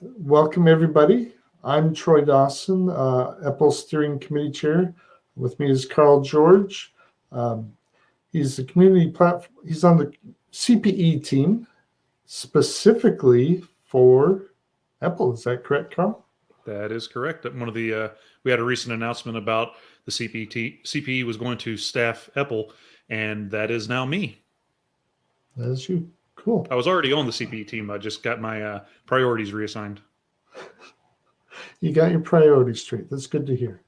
welcome everybody. I'm Troy Dawson, uh, EPEL Steering Committee Chair. With me is Carl George. Um, he's the community platform. He's on the CPE team specifically for EPEL. Is that correct, Carl? That is correct. One of the uh, we had a recent announcement about the CPT CPE was going to staff EPEL, and that is now me. That is you. Cool. I was already on the CPE team. I just got my uh, priorities reassigned. You got your priorities straight. That's good to hear.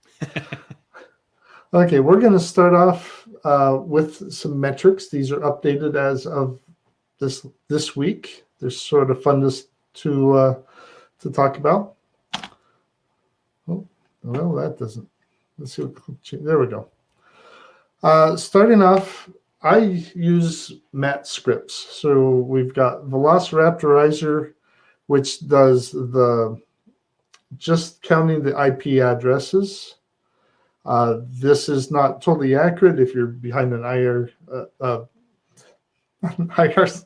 okay, we're going to start off uh, with some metrics. These are updated as of this this week. They're sort of fun to to, uh, to talk about. Oh, well, that doesn't. Let's see what. There we go. Uh, starting off, I use Mat scripts. So we've got Velociraptorizer, which does the just counting the IP addresses. Uh, this is not totally accurate if you're behind an IR. Uh, uh, IR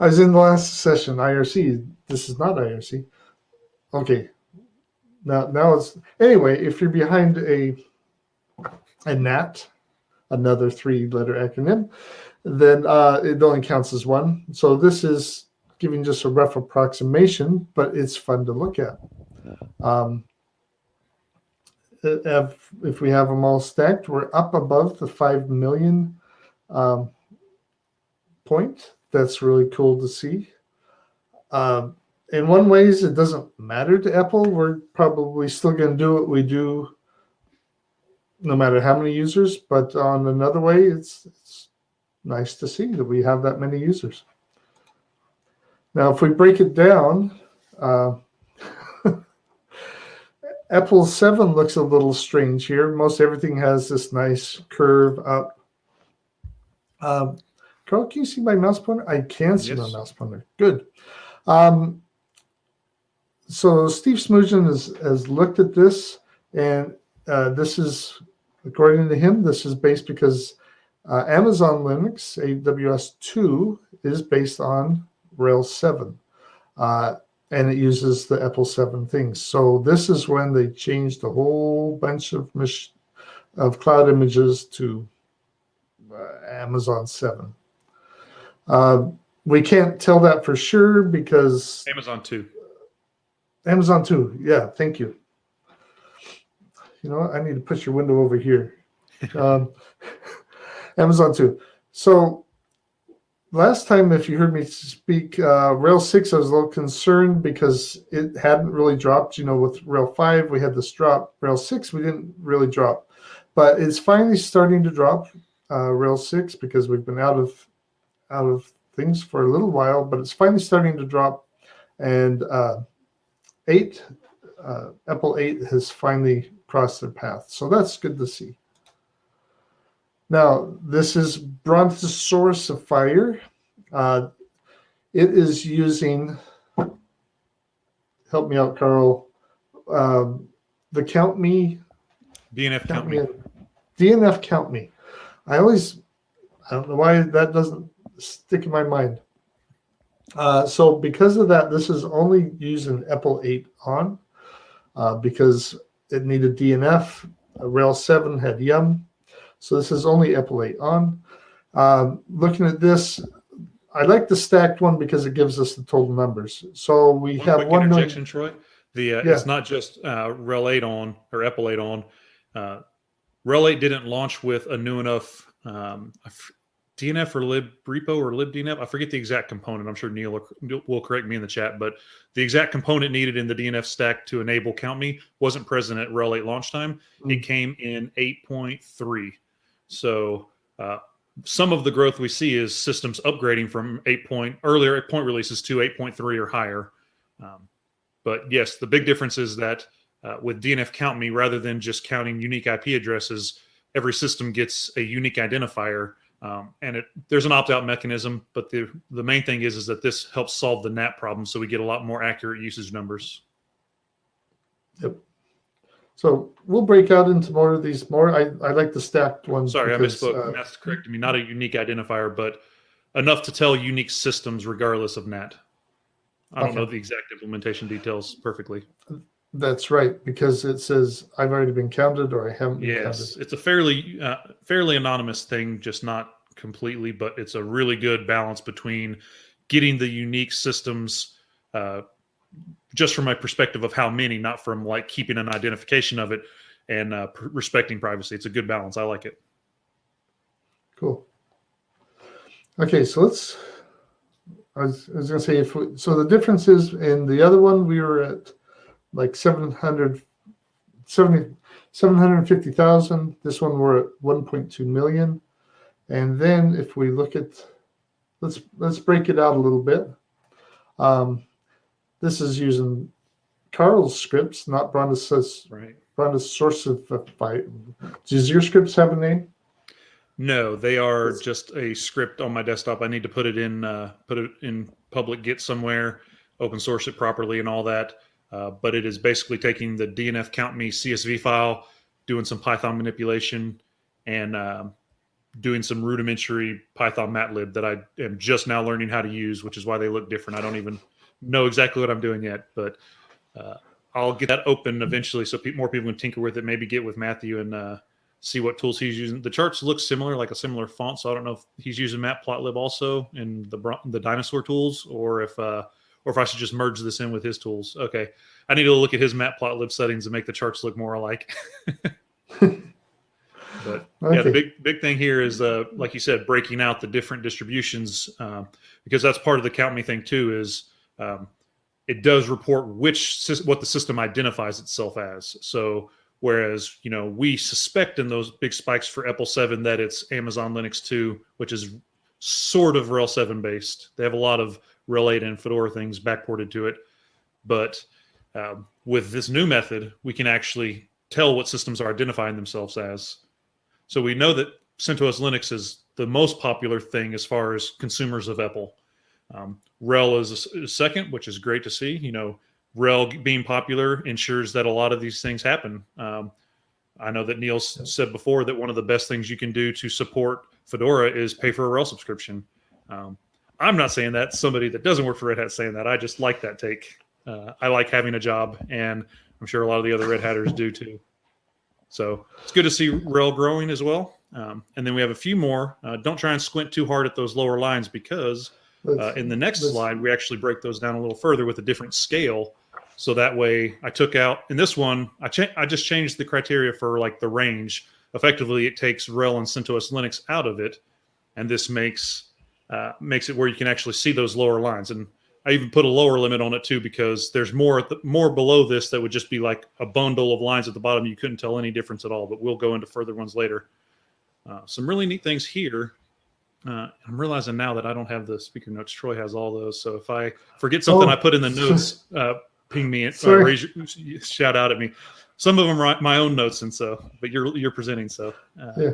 I was in the last session, IRC. This is not IRC. Okay. Now, now it's anyway. If you're behind a a NAT, another three-letter acronym, then uh, it only counts as one. So this is giving just a rough approximation, but it's fun to look at. Um, if, if we have them all stacked, we're up above the 5 million um, point. That's really cool to see. Um, in one ways, it doesn't matter to EPEL. We're probably still going to do what we do no matter how many users. But on another way, it's, it's nice to see that we have that many users. Now, if we break it down, uh, EPEL 7 looks a little strange here. Most everything has this nice curve up. Um, Carl, can you see my mouse pointer? I can see yes. my mouse pointer. Good. Um, so Steve Smoogen has, has looked at this, and uh, this is, according to him, this is based because uh, Amazon Linux, AWS 2, is based on Rails 7. Uh, and it uses the EPEL 7 things. So this is when they changed a whole bunch of of cloud images to uh, Amazon 7. Uh, we can't tell that for sure because Amazon 2. Amazon 2. Yeah, thank you. You know? I need to push your window over here. um, Amazon too. So last time, if you heard me speak, uh, RHEL 6, I was a little concerned because it hadn't really dropped. You know, with RHEL 5, we had this drop. RHEL 6, we didn't really drop. But it's finally starting to drop, uh, RHEL 6, because we've been out of out of things for a little while, but it's finally starting to drop. And uh, 8, uh, EPEL 8 has finally crossed their path. So that's good to see. Now, this is Brontosaurusifier. Uh, it is using, help me out, Carl, um, the Count Me. DNF Count, count me. me. DNF Count Me. I always, I don't know why that doesn't stick in my mind. Uh, so because of that, this is only using EPEL 8 on uh, because it needed DNF. RHEL 7 had YUM. So this is only 8 on. Um, looking at this, I like the stacked one because it gives us the total numbers. So we one have one interjection, million. Troy. The uh, yeah. it's not just uh, RHEL 8 on or 8 on. Uh, RHEL 8 didn't launch with a new enough um, DNF or lib repo or libdnf. I forget the exact component. I'm sure Neil will correct me in the chat, but the exact component needed in the DNF stack to enable Count Me wasn't present at RHEL 8 launch time. Mm -hmm. It came in 8.3. So uh, some of the growth we see is systems upgrading from eight point earlier point releases to 8.3 or higher. Um, but yes, the big difference is that uh, with DNF Count Me, rather than just counting unique IP addresses, every system gets a unique identifier. Um, and it, there's an opt-out mechanism, but the the main thing is is that this helps solve the NAT problem, so we get a lot more accurate usage numbers. Yep. So we'll break out into more of these more. I, I like the stacked ones. Sorry, because, I misspoke. Uh, That's correct. I mean, not a unique identifier, but enough to tell unique systems regardless of NAT. I don't know the exact implementation details perfectly. That's right, because it says I've already been counted or I haven't Yes, counted. it's a fairly uh, fairly anonymous thing, just not completely, but it's a really good balance between getting the unique systems. Uh, just from my perspective of how many, not from like keeping an identification of it and uh, pr- respecting privacy. It's a good balance. I like it. Cool. Okay, so let's. I was, I was going to say if we, so. The difference is in the other one we were at like 700, 70, 750,000. This one we're at 1.2 million. And then if we look at, let's let's break it out a little bit. Um, this is using Carl's scripts, not Branda's Right. Branda's source of uh, fight. Does your scripts have a name? No, they are It's- just a script on my desktop. I need to put it in, uh, put it in public Git somewhere, open source it properly, and all that. Uh, but it is basically taking the DNF count me CSV file, doing some Python manipulation, and um, doing some rudimentary Python Matplotlib that I am just now learning how to use, which is why they look different. I don't even know exactly what I'm doing yet, but uh, I'll get that open eventually so pe- more people can tinker with it. Maybe get with Matthew and uh, see what tools he's using. The charts look similar, like a similar font. So I don't know if he's using Matplotlib also in the the dinosaur tools, or if uh, or if I should just merge this in with his tools. Okay, I need to look at his Matplotlib settings and make the charts look more alike. but yeah, the big big thing here is uh, like you said, breaking out the different distributions um, because that's part of the count me thing too. Is um, it does report which what the system identifies itself as. So whereas you know we suspect in those big spikes for EPEL Seven that it's Amazon Linux Two, which is sort of RHEL Seven based. They have a lot of Eight and Fedora things backported to it, but um, with this new method, we can actually tell what systems are identifying themselves as. So we know that CentOS Linux is the most popular thing as far as consumers of EPEL. Um, RHEL is second, which is great to see. You know, RHEL being popular ensures that a lot of these things happen. Um, I know that Neil said before that one of the best things you can do to support Fedora is pay for a RHEL subscription. Um, I'm not saying that. Somebody that doesn't work for Red Hat is saying that. I just like that take. Uh, I like having a job, and I'm sure a lot of the other Red Hatters do too. So it's good to see RHEL growing as well. Um, and then we have a few more. Uh, don't try and squint too hard at those lower lines because uh, in the next slide, we actually break those down a little further with a different scale. So that way, I took out in this one, I I just changed the criteria for like the range. Effectively, it takes RHEL and CentOS Linux out of it, and this makes uh, makes it where you can actually see those lower lines. And I even put a lower limit on it too because there's more the, more below this that would just be like a bundle of lines at the bottom. You couldn't tell any difference at all. But we'll go into further ones later. Uh, some really neat things here. Uh, I'm realizing now that I don't have the speaker notes. Troy has all those. So if I forget something Oh. I put in the notes, uh, ping me, uh, raise your, shout out at me. Some of them are my own notes, and so, but you're you're presenting. So uh, Yeah.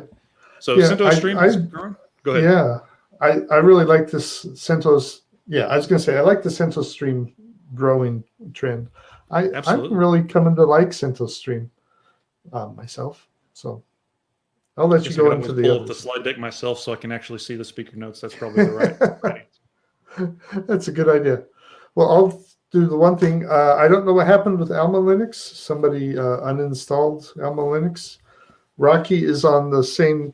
So Yeah, CentOS I- Stream I-. Go ahead. Yeah, I, I really like this CentOS. Yeah, I was going to say I like the CentOS Stream growing trend. I Absolutely. I'm really coming to like CentOS Stream uh, myself. So I'll let you go into the pull up the slide deck myself so I can actually see the speaker notes. That's probably the right. right. That's a good idea. Well, I'll do the one thing. Uh, I don't know what happened with Alma Linux. Somebody uh, uninstalled Alma Linux. Rocky is on the same,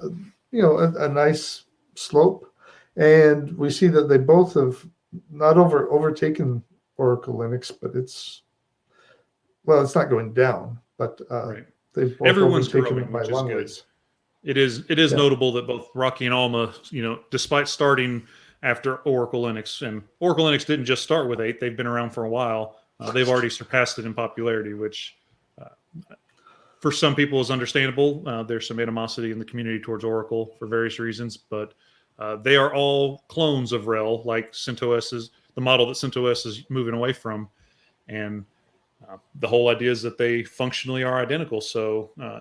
uh, you know, a, a nice slope, and we see that they both have not over overtaken Oracle Linux, but it's well, it's not going down, but uh, Right. they've both Everyone's overtaken growing, it by long good. ways. It is it is Yeah. notable that both Rocky and Alma, you know, despite starting after Oracle Linux, and Oracle Linux didn't just start with eight; they've been around for a while. Uh, they've already surpassed it in popularity, which uh, for some people is understandable. Uh, there's some animosity in the community towards Oracle for various reasons, but uh, they are all clones of RHEL, like CentOS is the model that CentOS is moving away from, and uh, the whole idea is that they functionally are identical. So uh,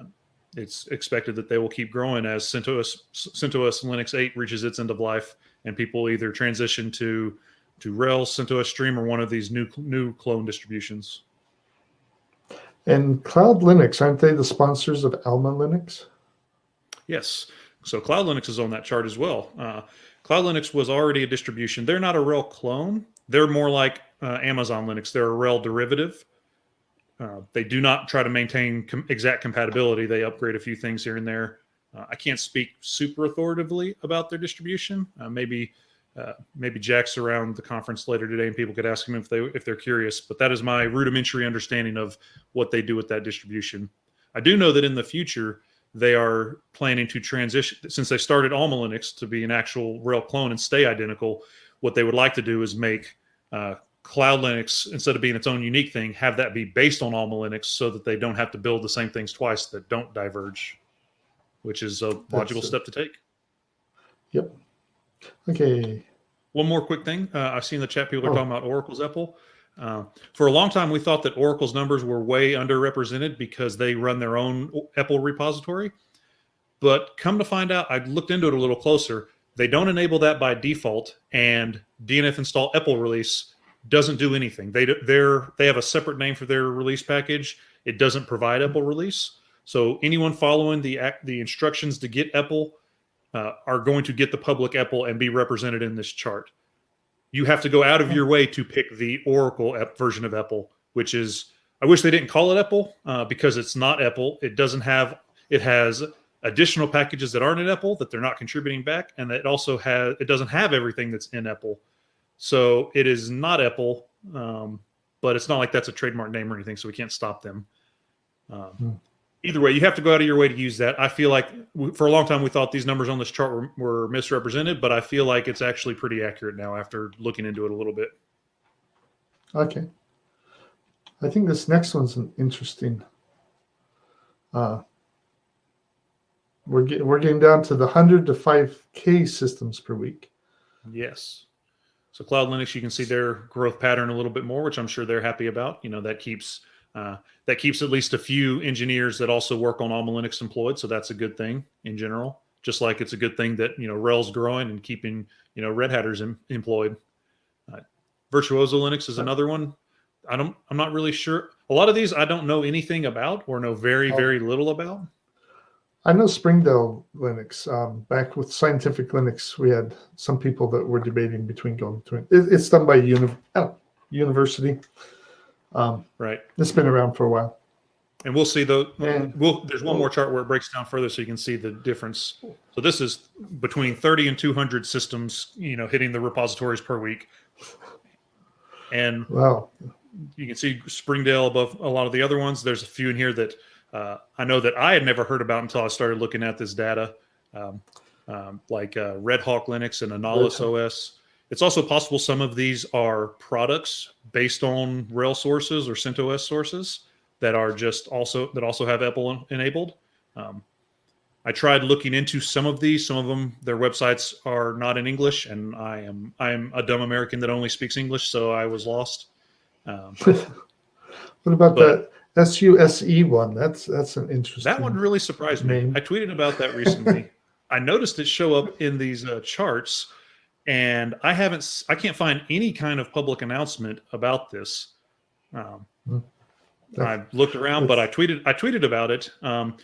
it's expected that they will keep growing as CentOS CentOS Linux 8 reaches its end of life, and people either transition to to RHEL, CentOS Stream, or one of these new new clone distributions. And Cloud Linux aren't they the sponsors of Alma Linux? Yes. So Cloud Linux is on that chart as well. Uh, Cloud Linux was already a distribution. They're not a RHEL clone. they're more like uh, Amazon Linux. They're a RHEL derivative. Uh, they do not try to maintain com- exact compatibility. They upgrade a few things here and there. Uh, I can't speak super authoritatively about their distribution. Uh, maybe uh, maybe Jack's around the conference later today, and people could ask him if they if they're curious. But that is my rudimentary understanding of what they do with that distribution. I do know that in the future they are planning to transition since they started Alma Linux to be an actual RHEL clone and stay identical. What they would like to do is make uh, Cloud Linux instead of being its own unique thing, have that be based on Alma Linux, so that they don't have to build the same things twice that don't diverge, which is a logical That's, step to take. Yep. Okay. One more quick thing. Uh, I've seen the chat people are Oh. talking about Oracle's EPEL. Uh, for a long time, we thought that Oracle's numbers were way underrepresented because they run their own EPEL repository. But come to find out, I looked into it a little closer. They don't enable that by default, and DNF install EPEL release doesn't do anything. They they're they have a separate name for their release package. It doesn't provide EPEL release. So anyone following the the instructions to get EPEL uh, are going to get the public EPEL and be represented in this chart. You have to go out of your way to pick the Oracle ep- version of EPEL, which is I wish they didn't call it EPEL uh, because it's not EPEL. It doesn't have it has additional packages that aren't in EPEL that they're not contributing back, and it also has it doesn't have everything that's in EPEL. So it is not EPEL, um, but it's not like that's a trademark name or anything, so we can't stop them. Um, Hmm. Either way, you have to go out of your way to use that. I feel like for a long time we thought these numbers on this chart were, were misrepresented, but I feel like it's actually pretty accurate now after looking into it a little bit. Okay. I think this next one's an interesting. Uh, we're getting we're getting down to the hundred to five K systems per week. Yes. So Cloud Linux, you can see their growth pattern a little bit more, which I'm sure they're happy about. You know, that keeps uh, that keeps at least a few engineers that also work on Alma Linux employed. So that's a good thing in general. Just like it's a good thing that you know RHEL's growing and keeping you know Red Hatters em- employed. Uh, Virtuozzo Linux is another one. I don't. I'm not really sure. A lot of these I don't know anything about or know very Oh. very little about. I know Springdale Linux. Um, back with Scientific Linux, we had some people that were debating between going between. It, it's done by uni, oh, university. Um, Right. it's been around for a while. And we'll see though. We'll, there's one more chart where it breaks down further, so you can see the difference. So this is between 30 and 200 systems, you know, hitting the repositories per week, and wow, you can see Springdale above a lot of the other ones. There's a few in here that uh, I know that I had never heard about until I started looking at this data, um, um, like uh, Red Hawk Linux and Hawk. OS. It's also possible some of these are products based on RHEL sources or CentOS sources that are just also that also have EPEL enabled. Um, I tried looking into some of these. Some of them, their websites are not in English, and I am I am a dumb American that only speaks English, so I was lost. Um, what about But- that SUSE E one? That's that's an interesting. That one really surprised me. I tweeted about that recently. I noticed it show up in these uh, charts, and I haven't. I can't find any kind of public announcement about this. Um, Hmm. I looked around, but I tweeted. I tweeted about it, um,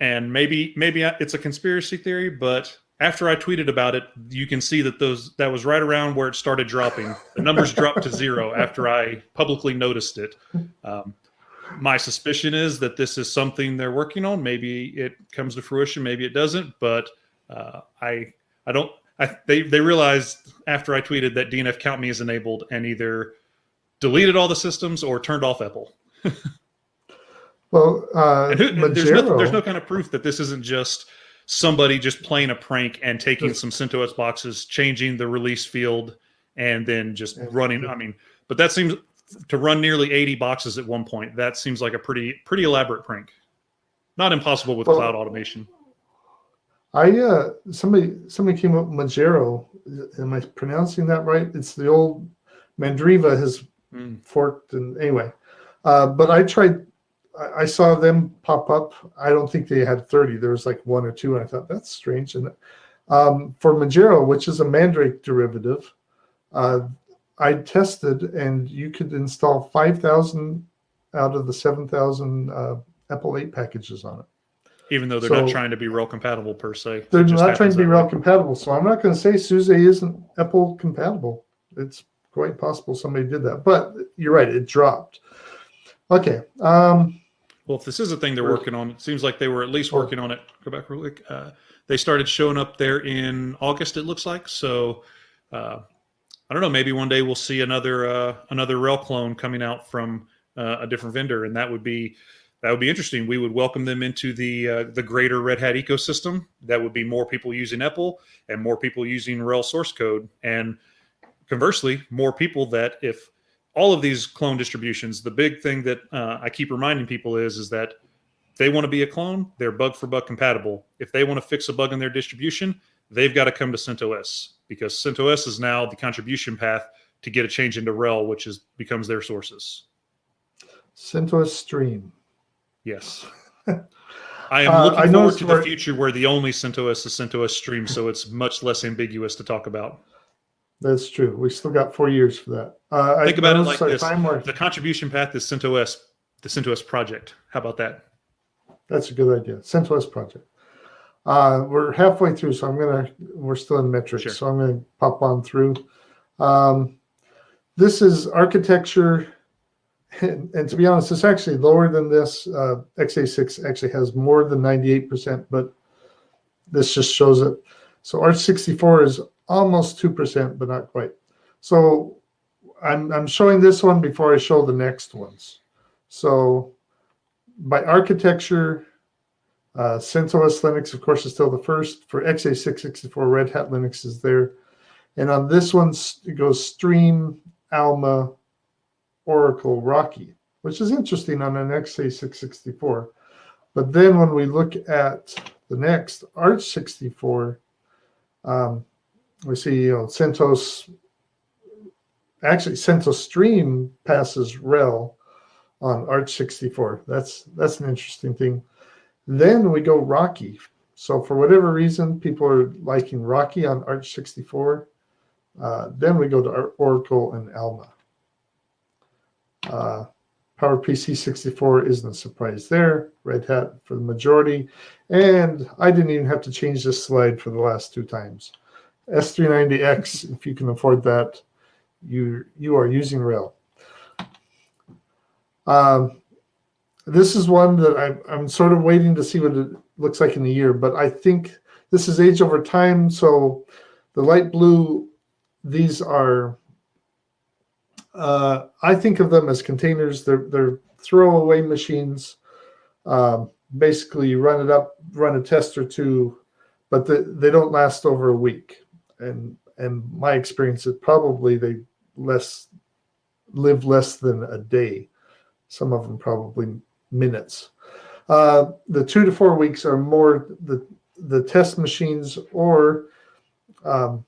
and maybe maybe it's a conspiracy theory. But after I tweeted about it, you can see that those that was right around where it started dropping. The numbers dropped to zero after I publicly noticed it. Um, my suspicion is that this is something they're working on. Maybe it comes to fruition, maybe it doesn't. But uh, I I don't. I, they they realized after I tweeted that DNF count me is enabled and either deleted all the systems or turned off EPEL. Well, uh, And who, there's, no, there's no kind of proof that this isn't just somebody just playing a prank and taking some CentOS boxes, changing the release field, and then just Yeah. running. I mean, but that seems to run nearly 80 boxes at one point. That seems like a pretty pretty elaborate prank. Not impossible with Well- cloud automation. I uh somebody somebody came up with Magero. Am I pronouncing that right? It's the old Mandriva has Mm. forked and anyway. Uh, but I tried. I, I saw them pop up. I don't think they had thirty. There was like one or two, and I thought that's strange. And um, for Magero, which is a Mandrake derivative, uh, I tested, and you could install five thousand out of the seven thousand uh, EPEL eight packages on it. Even though they're not trying to be RHEL compatible per se. They're not trying to be RHEL compatible. So I'm not going to say SUSE isn't EPEL compatible. It's quite possible somebody did that. But you're right, it dropped. Okay. Um, Well, if this is a thing they're working on, it seems like they were at least working on it. Go back real quick. Uh, they started showing up there in August. It looks like so. Uh, I don't know. Maybe one day we'll see another uh, another RHEL clone coming out from uh, a different vendor, and that would be that would be interesting. We would welcome them into the uh, the greater Red Hat ecosystem. That would be more people using EPEL and more people using RHEL source code, and conversely, more people that if all of these clone distributions, the big thing that uh, I keep reminding people is is that they want to be a clone, they're bug for bug compatible. If they want to fix a bug in their distribution, they've got to come to CentOS because CentOS is now the contribution path to get a change into RHEL, which is becomes their sources. CentOS Stream. Yes. I am Uh, looking I forward to the future where the only CentOS is CentOS Stream, so it's much less ambiguous to talk about. That's true. We still got four years for that. Uh, I Think about it like this. Where, The contribution path is CentOS, the CentOS project. How about that? that's a good idea. CentOS project. Uh, we're halfway through, so I'm gonna. We're still in metrics, Sure. so I'm gonna pop on through. Um, this is architecture, and, and to be honest, it's actually lower than this. Uh, x86 actually has more than 98%, but this just shows it. So aarch64 is almost 2%, but not quite. So I'm, I'm showing this one before I show the next ones. So by architecture, uh, CentOS Linux, of course, is still the first. For x86-64, Red Hat Linux is there. And on this one, it goes Stream, Alma, Oracle, Rocky, which is interesting on an x86-64. But then when we look at the next, aarch64, um, we see, you know, CentOS, actually CentOS Stream passes RHEL on aarch64. That's that's an interesting thing. Then we go Rocky. So for whatever reason, people are liking Rocky on aarch64. Uh, then we go to Oracle and Alma. Uh, PowerPC 64 isn't a surprise there. Red Hat for the majority. And I didn't even have to change this slide for the last two times. S390X, if you can afford that, you you are using RHEL. Um, this is one that I'm, I'm sort of waiting to see what it looks like in a year, but I think this is age over time. So the light blue, these are, uh, I think of them as containers. They're, they're throwaway machines. Um, basically, you run it up, run a test or two, but the, they don't last over a week. And and my experience is probably they less live less than a day. Some of them probably minutes. Uh, the two to four weeks are more the the test machines or um,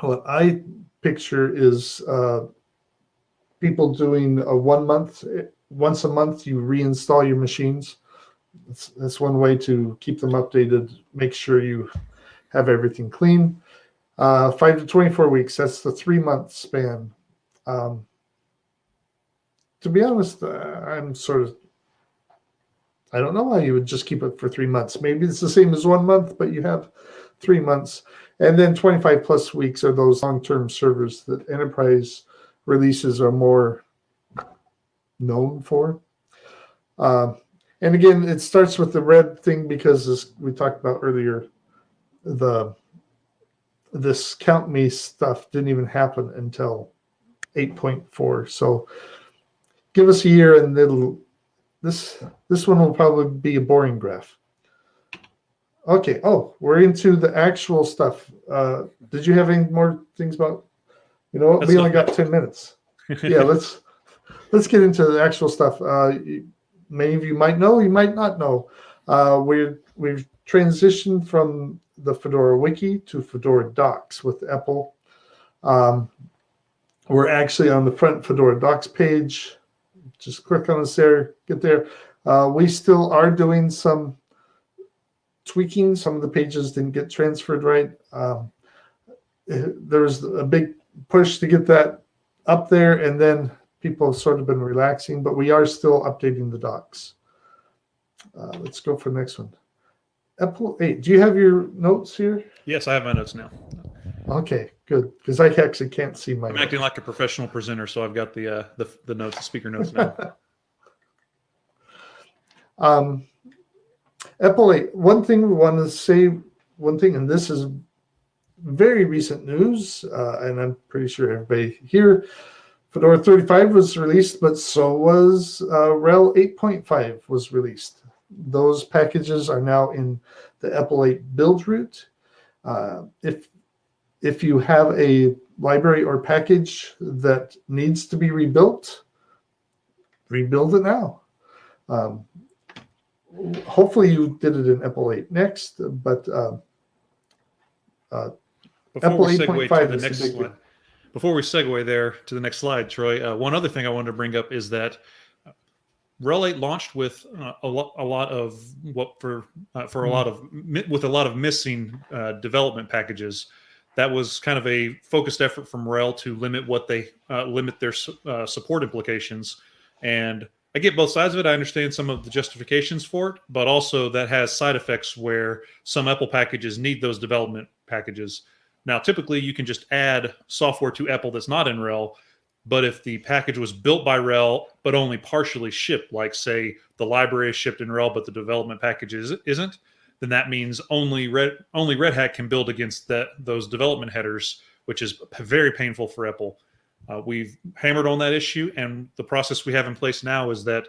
what I picture is uh, people doing a one month once a month you reinstall your machines. That's, that's one way to keep them updated. Make sure you have everything clean. Uh, five to 24 weeks, that's the three month span. Um, to be honest, uh, I'm sort of, I don't know why you would just keep it for three months. Maybe it's the same as one month, but you have three months. And then 25 plus weeks are those long term servers that enterprise releases are more known for. Uh, and again, it starts with the red thing because as we talked about earlier, the this count me stuff didn't even happen until 8.4 so give us a year and it'll this this one will probably be a boring graph. Okay oh we're into the actual stuff. Uh did you have any more things about you know what That's we only got 10 minutes yeah let's let's get into the actual stuff uh many of you might know you might not know uh we're we've transitioned from the Fedora Wiki to Fedora Docs with EPEL. Um, we're actually on the front Fedora Docs page. Just click on this there, get there. Uh, we still are doing some tweaking. Some of the pages didn't get transferred right. Um, eh, there's a big push to get that up there, and then people have sort of been relaxing, but we are still updating the docs. Uh, let's go for the next one. EPEL 8. Do you have your notes here? Yes, I have my notes now. Okay, good. Because I actually can't see my. I'm acting like a professional presenter, so I've got the uh, the, the notes, the speaker notes now. um, EPEL 8. One thing we want to say, one thing, and this is very recent news, uh, and I'm pretty sure everybody here, Fedora 35 was released, but so was uh, RHEL 8.5 was released. Those packages are now in the EPEL 8 build root. Uh, if if you have a library or package that needs to be rebuilt, rebuild it now. Um, hopefully you did it in EPEL 8 next, but uh, uh, Before we segue to the next slide, one. before we segue there to the next slide, Troy, uh, one other thing I wanted to bring up is that RHEL 8 launched with uh, a, lot, a lot of what for uh, for a Mhm. lot of with a lot of missing uh, development packages. That was kind of a focused effort from RHEL to limit what they uh, limit their uh, support implications. And I get both sides of it. I understand some of the justifications for it, but also that has side effects where some EPEL packages need those development packages. Now, typically, you can just add software to EPEL that's not in RHEL, but if the package was built by RHEL but only partially shipped, like say the library is shipped in RHEL but the development package is, isn't, then that means only Red only Red Hat can build against that those development headers, which is very painful for EPEL. Uh, we've hammered on that issue, and the process we have in place now is that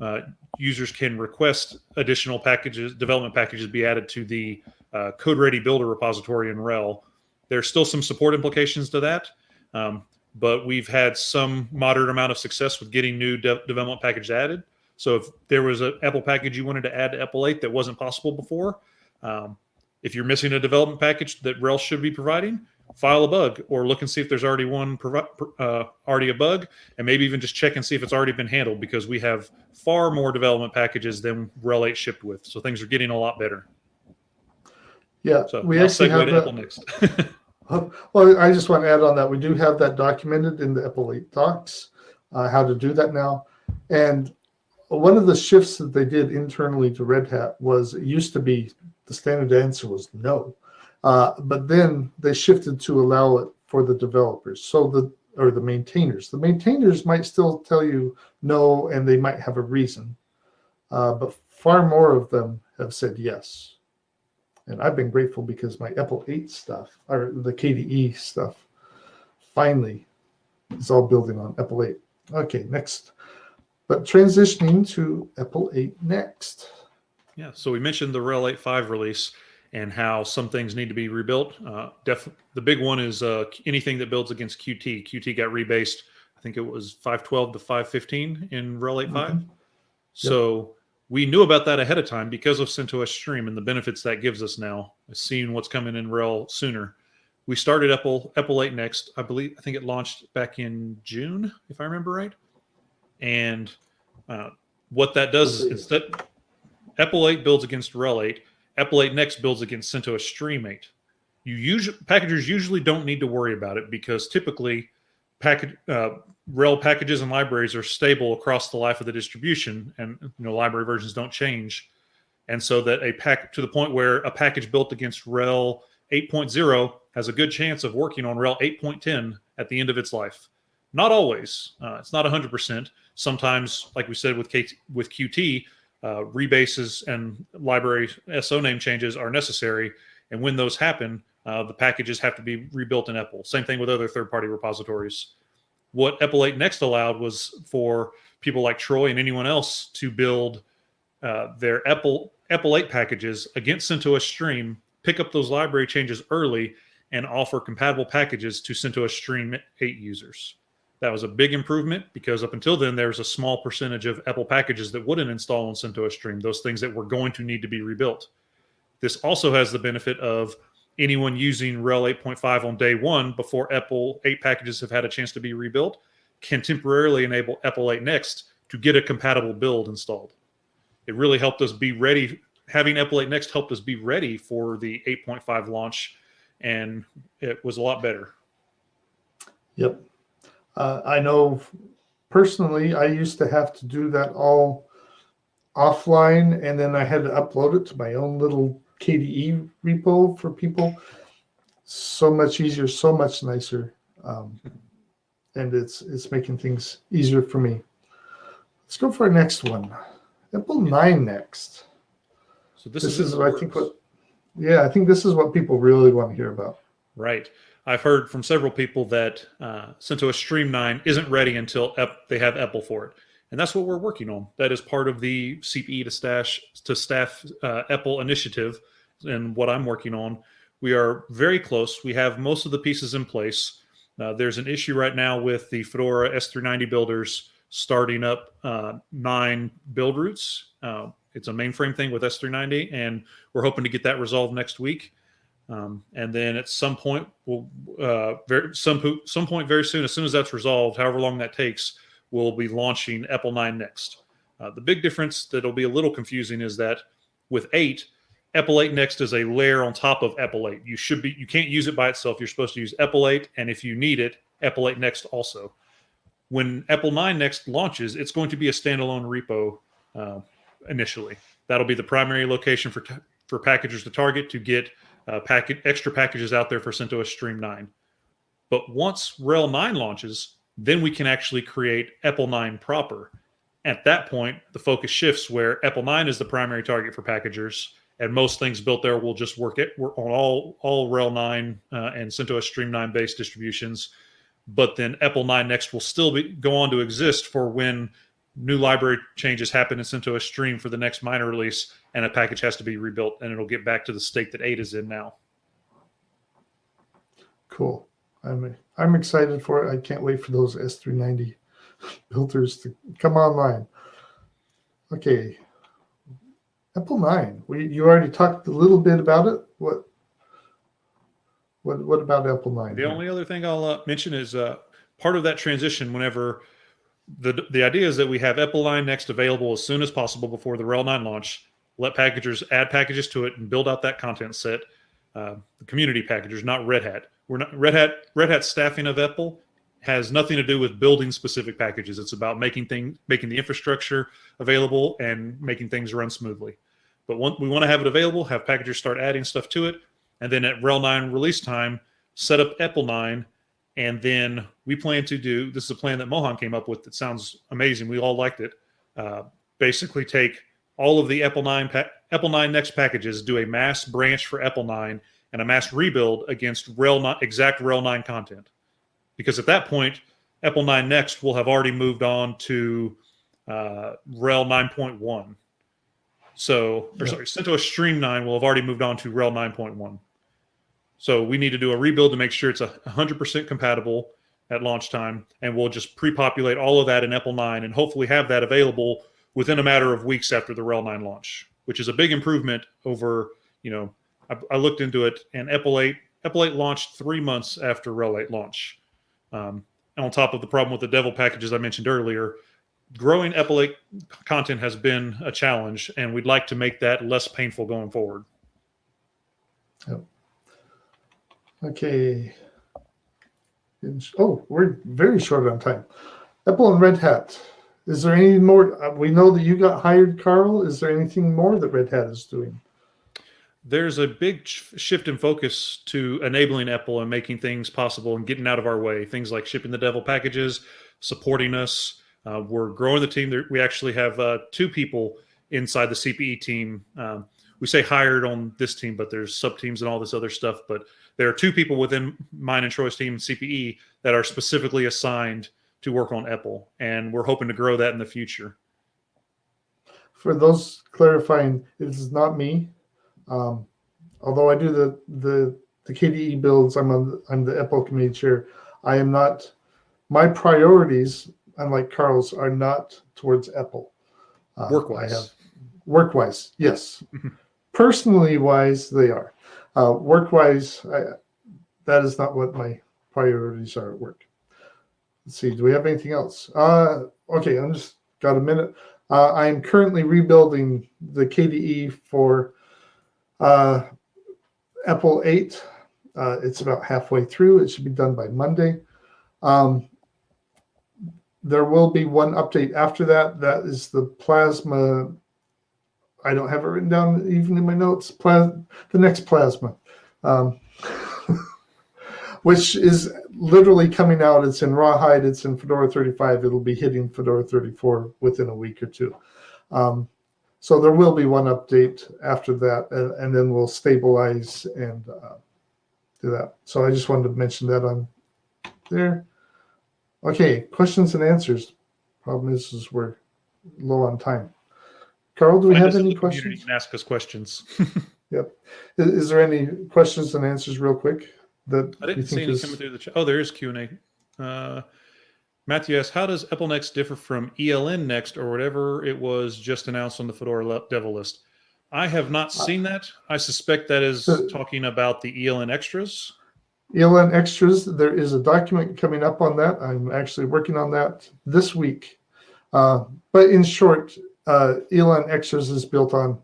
uh, users can request additional packages, development packages, be added to the uh, Code Ready Builder repository in RHEL. There's still some support implications to that, um, but we've had some moderate amount of success with getting new de- development packages added. So if there was an EPEL package you wanted to add to EPEL 8 that wasn't possible before, um, if you're missing a development package that RHEL should be providing, file a bug or look and see if there's already one uh, already a bug, and maybe even just check and see if it's already been handled because we have far more development packages than RHEL 8 shipped with. So things are getting a lot better. Yeah, So we actually segue have. EPEL next. Well, I just want to add on that we do have that documented in the EPEL 8 docs, uh, how to do that now. And one of the shifts that they did internally to Red Hat was it used to be the standard answer was no, uh, but then they shifted to allow it for the developers. So the or the maintainers. The maintainers might still tell you no, and they might have a reason, uh, but far more of them have said yes and I've been grateful because my EPEL 8 stuff or the KDE stuff finally is all building on EPEL 8. Okay, next. But transitioning to EPEL 8 next. Yeah, so we mentioned the RHEL 8.5 release and how some things need to be rebuilt. Uh, the big one is uh, anything that builds against Qt. Qt got rebased, I think it was 512 to 515 in RHEL 8.5. Mhm. So we knew about that ahead of time because of CentOS Stream and the benefits that gives us now, seeing what's coming in RHEL sooner. We started EPEL EPEL 8 next. I believe I think it launched back in June, if I remember right. And uh, what that does is instead EPEL 8 builds against RHEL 8. EPEL 8 Next builds against CentOS Stream 8. You usually packagers usually don't need to worry about it because typically package uh, RHEL packages and libraries are stable across the life of the distribution, and you know library versions don't change, and so that a pack to the point where a package built against RHEL 8.0 has a good chance of working on RHEL 8.10 at the end of its life. Not always. Uh, it's not 100%. Sometimes, like we said with K- with Qt, uh, rebases and library SO name changes are necessary, and when those happen, uh, the packages have to be rebuilt in EPEL. Same thing with other third-party repositories. What EPEL 8 Next allowed was for people like Troy and anyone else to build uh, their EPEL EPEL 8 packages against CentOS Stream, pick up those library changes early, and offer compatible packages to CentOS Stream 8 users. That was a big improvement because up until then, there was a small percentage of EPEL packages that wouldn't install on CentOS Stream, those things that were going to need to be rebuilt. This also has the benefit of anyone using RHEL 8.5 on day one before EPEL 8 packages have had a chance to be rebuilt can temporarily enable EPEL 8 Next to get a compatible build installed. It really helped us be ready. Having EPEL 8 Next helped us be ready for the 8.5 launch, and it was a lot better. Yep. Uh, I know personally, I used to have to do that all offline, and then I had to upload it to my own little KDE repo for people. so much easier, so much nicer, um, and it's it's making things easier for me. Let's go for our next one. EPEL Nine next. So this, This is, is, I think what. Yeah, I think this is what people really want to hear about. Right. I've heard from several people that uh, CentOS Stream 9 isn't ready until ep- they have EPEL for it. And that's what we're working on. That is part of the CPE to stash to staff uh, EPEL initiative and what I'm working on. We are very close. We have most of the pieces in place. Uh, there's an issue right now with the Fedora S390 builders starting up uh, nine build routes. Uh, it's a mainframe thing with S390, and we're hoping to get that resolved next week. Um, and then at some point, we'll uh, very some some point very soon, as soon as that's resolved, however long that takes, we'll be launching EPEL 9 next. Uh, the big difference that'll be a little confusing is that with 8, EPEL 8 Next is a layer on top of EPEL 8. You should be you can't use it by itself. You're supposed to use EPEL 8, and if you need it, EPEL 8 Next also. When EPEL 9 Next launches, it's going to be a standalone repo uh, initially. That'll be the primary location for for packagers to target to get uh, packet extra packages out there for CentOS Stream 9. But once RHEL 9 launches, then we can actually create EPEL 9 proper. At that point, the focus shifts where EPEL 9 is the primary target for packagers, and most things built there will just work, it, on all all RHEL 9 uh, and CentOS Stream 9 based distributions. But then EPEL 9 Next will still be, go on to exist for when new library changes happen in CentOS Stream for the next minor release, and a package has to be rebuilt, and it'll get back to the state that 8 is in now. Cool. I'm I'm excited for it. I can't wait for those S390 filters to come online. Okay. EPEL 9. We you already talked a little bit about it. What what what about EPEL 9? The only other thing I'll uh, mention is uh, part of that transition. Whenever the the idea is that we have EPEL 9 Next available as soon as possible before the RHEL 9 launch. Let packagers add packages to it and build out that content set. Uh, the community packagers, not Red Hat. We're not Red Hat. Red Hat staffing of EPEL has nothing to do with building specific packages. It's about making things, making the infrastructure available and making things run smoothly. But one, we want to have it available, have packagers start adding stuff to it, and then at RHEL 9 release time, set up EPEL 9, and then we plan to do. This is a plan that Mohan came up with that sounds amazing. We all liked it. Uh, basically, take all of the EPEL 9 EPEL 9 Next packages, do a mass branch for EPEL 9, and a mass rebuild against RHEL 9, exact RHEL 9 content. Because at that point, EPEL 9 Next will have already moved on to uh, RHEL 9.1. So, or Yeah. sorry, CentOS Stream 9 will have already moved on to RHEL 9.1. So we need to do a rebuild to make sure it's a 100% compatible at launch time, and we'll just pre-populate all of that in EPEL 9 and hopefully have that available within a matter of weeks after the RHEL 9 launch, which is a big improvement over, you know, I, I looked into it, and EPEL 8 EPEL 8 launched three months after RHEL 8 launch. Um, and on top of the problem with the devel packages I mentioned earlier, growing EPEL 8 content has been a challenge, and we'd like to make that less painful going forward. Okay. Oh, we're very short on time. EPEL and Red Hat. Is there any more? uh, We know that you got hired, Carl. Is there anything more that Red Hat is doing? there's a big sh- shift in focus to enabling EPEL and making things possible and getting out of our way. Things like shipping the devel packages, supporting us. Uh, we're growing the team. We actually have uh, two people inside the CPE team. Um, we say hired on this team, but there's sub teams and all this other stuff. But there are two people within mine and Troy's team, CPE, that are specifically assigned to work on EPEL, and we're hoping to grow that in the future. For those clarifying, this is not me. Um, although I do the the the KDE builds, I'm on I'm the EPEL committee chair. I am not. My priorities, unlike Carl's, are not towards EPEL. Uh, Work-wise. I have work wise, yes. Personally wise, they are. Uh, work wise, I, that is not what my priorities are at work. Let's see. Do we have anything else? Uh, okay, I'm just got a minute. Uh, I'm currently rebuilding the KDE for uh, EPEL 8. Uh, it's about halfway through. It should be done by Monday. Um, there will be one update after that. That is the Plasma. I don't have it written down even in my notes. The next Plasma. Um, which is literally coming out. It's in Rawhide. It's in Fedora 35. It'll be hitting Fedora 34 within a week or two. Um, so there will be one update after that, and, and then we'll stabilize and uh, do that. So I just wanted to mention that on there. Okay, questions and answers. Problem is, is we're low on time. Carl, do we have any questions? You can ask us questions. Yep. Is, is there any questions and answers real quick that I didn't see think any is? coming through the chat. Oh, there is Q and A. Uh, Matthew asks, "How does EPEL Next differ from ELN Next or whatever it was just announced on the Fedora devel list?" I have not seen that. I suspect that is Uh, So- talking about the ELN extras. ELN extras, there is a document coming up on that. I'm actually working on that this week. Uh, but in short, uh, ELN extras is built on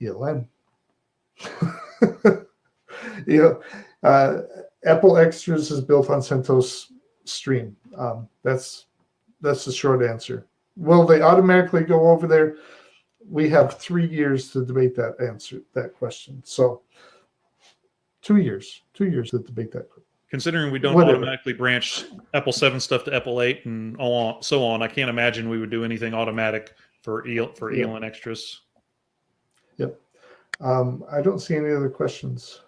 ELN. yeah, uh, EPEL extras is built on CentOS Stream. Um, that's that's the short answer. Will they automatically go over there? We have three years to debate that answer that question. So two years, two years to debate that. Considering we don't Whatever. automatically branch EPEL Seven stuff to EPEL Eight and all on, so on, I can't imagine we would do anything automatic for EL, for Yeah. ELN extras. Um, I don't see any other questions.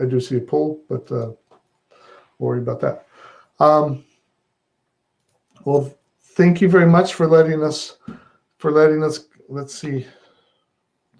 I do see a poll, but uh, worry about that. Um, well, thank you very much for letting us for letting us. Let's see.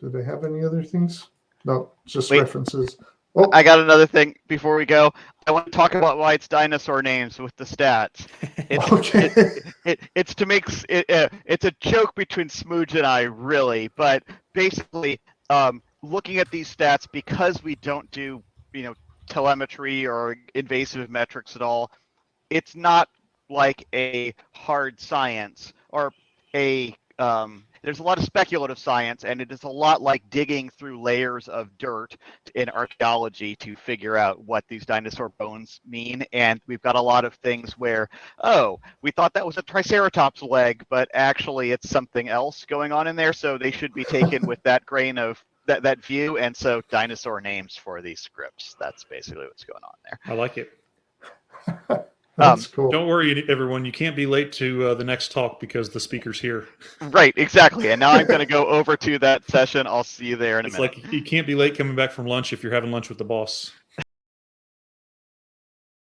do they have any other things? No, just Wait. references. Oh, I got another thing before we go. I want to talk about why it's dinosaur names with the stats. It's okay. it, it, it's to make it, uh, it's a joke between Smooge and I, really. But basically, um, looking at these stats because we don't do you know telemetry or invasive metrics at all, it's not like a hard science or a um, there's a lot of speculative science and it is a lot like digging through layers of dirt in archaeology to figure out what these dinosaur bones mean. And we've got a lot of things where oh we thought that was a triceratops leg but actually it's something else going on in there. So they should be taken with that grain of that, that view and so dinosaur names for these scripts that's basically what's going on there I like it. That's cool. Don't worry, everyone. You can't be late to uh, the next talk because the speaker's here. right exactly and now i'm going to go over to that session i'll see you there in a It's minute like you can't be late coming back from lunch if you're having lunch with the boss.